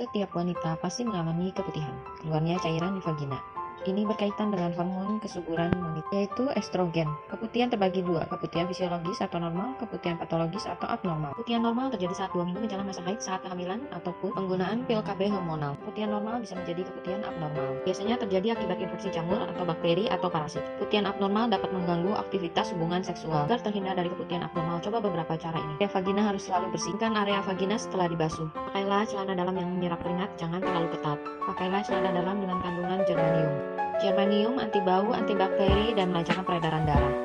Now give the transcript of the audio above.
Setiap wanita pasti mengalami keputihan, keluarnya cairan di vagina. Ini berkaitan dengan hormon kesuburan wanita, yaitu estrogen. Keputihan terbagi dua, keputihan fisiologis atau normal, keputihan patologis atau abnormal. Keputihan normal terjadi saat dua minggu menjelang masa haid saat kehamilan ataupun penggunaan pil KB hormonal. Keputihan normal bisa menjadi keputihan abnormal. Biasanya terjadi akibat infeksi jamur atau bakteri atau parasit. Keputihan abnormal dapat mengganggu aktivitas hubungan seksual. Agar terhindar dari keputihan abnormal, coba beberapa cara ini. Area vagina harus selalu bersihkan area vagina setelah dibasuh. Pakailah celana dalam yang menyerap keringat, jangan terlalu ketat. Pakailah celana dalam dengan kandungan germanium. Germanium anti bau, antibakteri, dan melancarkan peredaran darah.